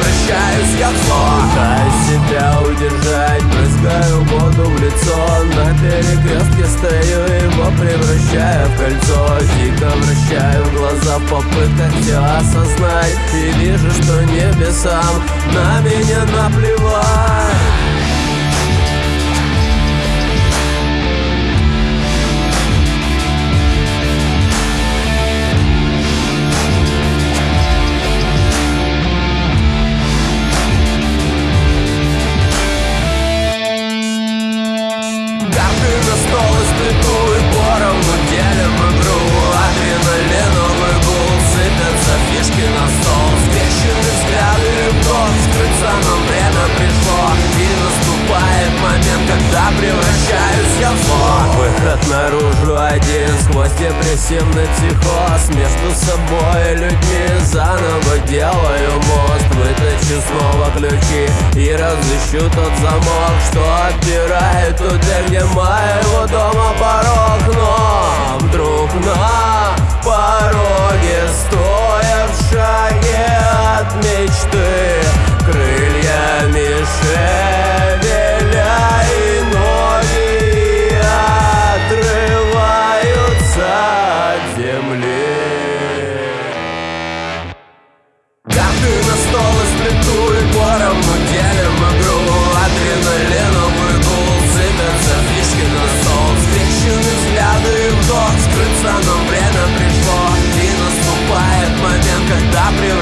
превращаюсь я в зло Пытаюсь себя удержать, брызгаю воду в лицо На перекрестке стою, его превращаю в кольцо. Дико вращаю глаза в попытках все осознать И вижу, что небесам на меня наплевать Карты на стол и сплету и поровну делим игру. Адреналиновый наружу один сквозь депрессивный психоз. Между собой и людьми заново делаю мост. Вытащу снова ключи и разыщу тот замок Что отпирает туда, где моего дома. Порог patria